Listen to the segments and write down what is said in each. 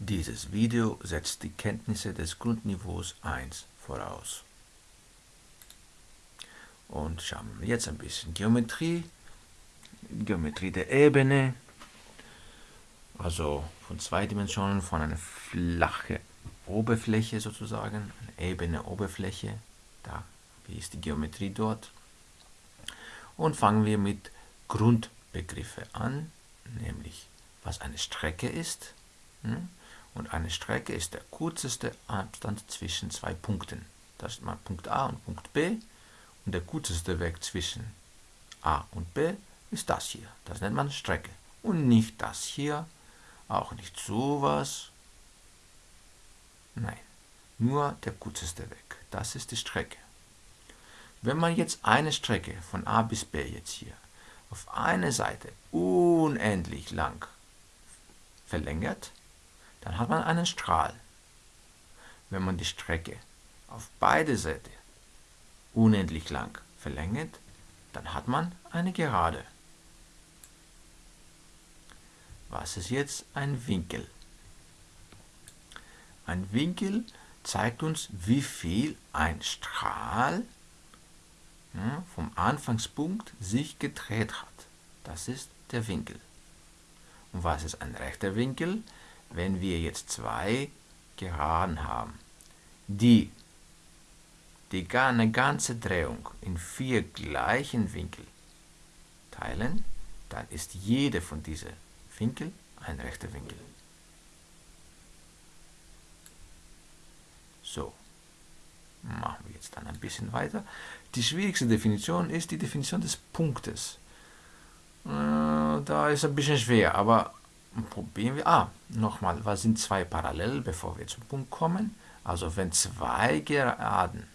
Dieses Video setzt die Kenntnisse des Grundniveaus 1 voraus. Und schauen wir jetzt ein bisschen Geometrie. Geometrie der Ebene, also von zwei Dimensionen, von einer flachen Oberfläche sozusagen, eine ebene Oberfläche, da, wie ist die Geometrie dort. Und fangen wir mit Grundbegriffe an, nämlich was eine Strecke ist. Hm? Und eine Strecke ist der kürzeste Abstand zwischen zwei Punkten. Das ist mal Punkt A und Punkt B. Und der kürzeste Weg zwischen A und B ist das hier. Das nennt man Strecke. Und nicht das hier, auch nicht sowas. Nein, nur der kürzeste Weg. Das ist die Strecke. Wenn man jetzt eine Strecke von A bis B jetzt hier auf eine Seite unendlich lang verlängert, dann hat man einen Strahl. Wenn man die Strecke auf beide Seiten unendlich lang verlängert, dann hat man eine Gerade. Was ist jetzt ein Winkel? Ein Winkel zeigt uns, wie viel ein Strahl vom Anfangspunkt sich gedreht hat. Das ist der Winkel. Und was ist ein rechter Winkel? Wenn wir jetzt zwei Geraden haben, die, die eine ganze Drehung in vier gleichen Winkel teilen, dann ist jede von diesen Winkel ein rechter Winkel. So, machen wir jetzt dann ein bisschen weiter. Die schwierigste Definition ist die Definition des Punktes. Äh, da ist ein bisschen schwer, aber probieren wir. Ah, nochmal, was sind zwei parallel, bevor wir zum Punkt kommen? Also wenn zwei Geraden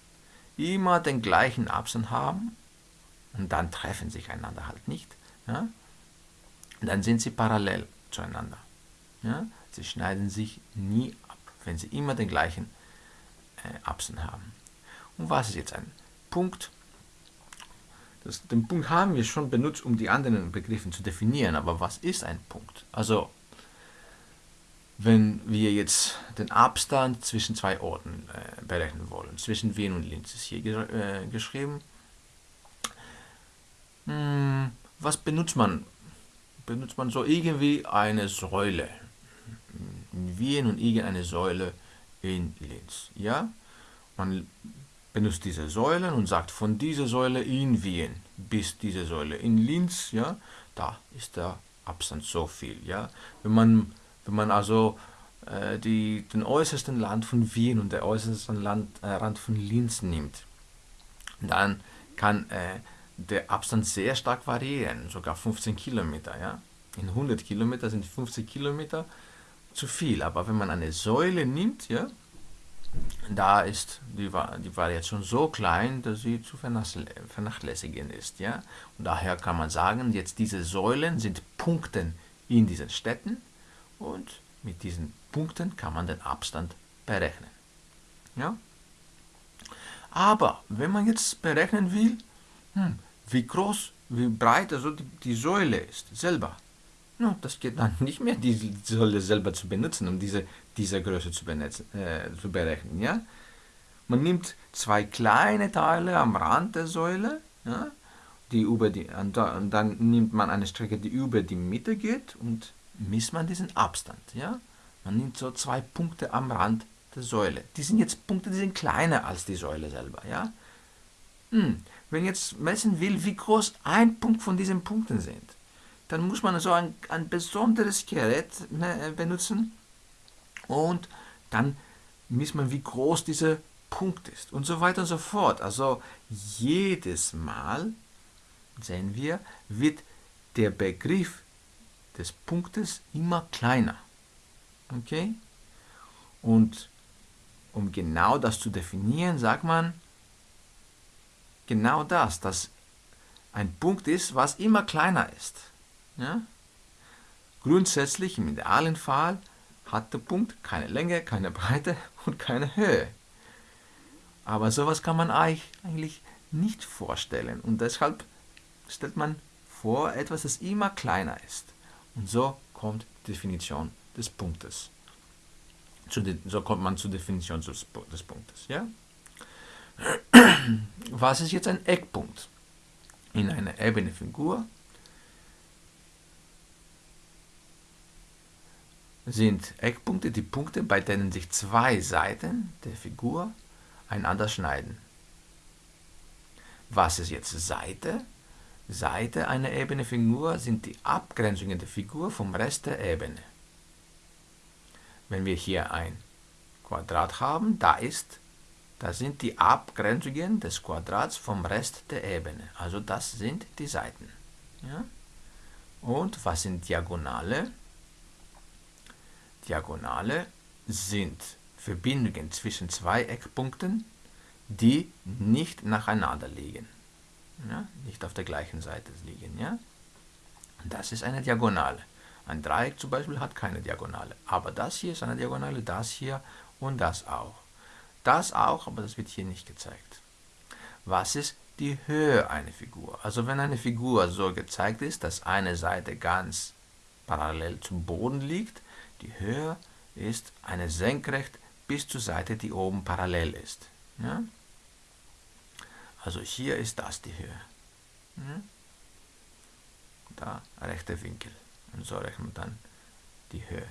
immer den gleichen Abstand haben und dann treffen sich einander halt nicht, ja, dann sind sie parallel zueinander. Ja? Sie schneiden sich nie ab, wenn sie immer den gleichen äh, Abstand haben. Und was ist jetzt ein Punkt? Das, den Punkt haben wir schon benutzt, um die anderen Begriffe zu definieren, aber was ist ein Punkt? Also, wenn wir jetzt den Abstand zwischen zwei Orten äh, berechnen wollen, zwischen Wien und Linz ist hier ge äh, geschrieben. Hm, was benutzt man benutzt man so irgendwie eine Säule. In Wien und irgendeine Säule in Linz. Ja? Man benutzt diese Säulen und sagt von dieser Säule in Wien bis diese Säule in Linz, ja, da ist der Abstand so viel. Ja? Wenn, man, wenn man also äh, die, den äußersten Rand von Wien und der äußersten Land, äh, Rand von Linz nimmt, dann kann äh, der Abstand sehr stark variieren, sogar 15 Kilometer. Ja? In 100 Kilometer sind 50 Kilometer zu viel, aber wenn man eine Säule nimmt, ja, da ist die, die Variation so klein, dass sie zu vernachlässigen ist. Ja? Und daher kann man sagen, jetzt diese Säulen sind Punkte in diesen Städten und mit diesen Punkten kann man den Abstand berechnen. Ja? Aber wenn man jetzt berechnen will, hm, wie groß, wie breit also die, die Säule ist, selber. No, das geht dann nicht mehr, die Säule selber zu benutzen, um diese, diese Größe zu, benutzen, äh, zu berechnen. Ja? Man nimmt zwei kleine Teile am Rand der Säule, ja, die über die, und dann nimmt man eine Strecke, die über die Mitte geht und misst man diesen Abstand. Ja? Man nimmt so zwei Punkte am Rand der Säule. Die sind jetzt Punkte, die sind kleiner als die Säule selber. Ja? Hm, wenn jetzt messen will, wie groß ein Punkt von diesen Punkten sind, dann muss man so ein, ein besonderes Gerät ne, benutzen und dann misst man, wie groß dieser Punkt ist und so weiter und so fort. Also jedes Mal sehen wir, wird der Begriff des Punktes immer kleiner. Okay? Und um genau das zu definieren, sagt man, genau das, dass ein Punkt ist, was immer kleiner ist. Ja? Grundsätzlich im idealen Fall hat der Punkt keine Länge, keine Breite und keine Höhe. Aber sowas kann man eigentlich nicht vorstellen und deshalb stellt man vor etwas, das immer kleiner ist. Und so kommt die Definition des Punktes. so kommt man zur Definition des Punktes. Ja? Was ist jetzt ein Eckpunkt? In einer ebene Figur sind Eckpunkte die Punkte, bei denen sich zwei Seiten der Figur einander schneiden. Was ist jetzt Seite? Seite einer ebene Figur sind die Abgrenzungen der Figur vom Rest der Ebene. Wenn wir hier ein Quadrat haben, da ist, da sind die Abgrenzungen des Quadrats vom Rest der Ebene. Also das sind die Seiten. Ja? Und was sind Diagonale? Diagonale sind Verbindungen zwischen zwei Eckpunkten, die nicht nacheinander liegen. Ja? Nicht auf der gleichen Seite liegen. Ja? Das ist eine Diagonale. Ein Dreieck zum Beispiel hat keine Diagonale. Aber das hier ist eine Diagonale, das hier und das auch. Das auch, aber das wird hier nicht gezeigt. Was ist die Höhe einer Figur? Also wenn eine Figur so gezeigt ist, dass eine Seite ganz parallel zum Boden liegt, die Höhe ist eine Senkrecht bis zur Seite, die oben parallel ist. Ja? Also hier ist das die Höhe. Ja? Da rechter Winkel. Und so rechnet man dann die Höhe.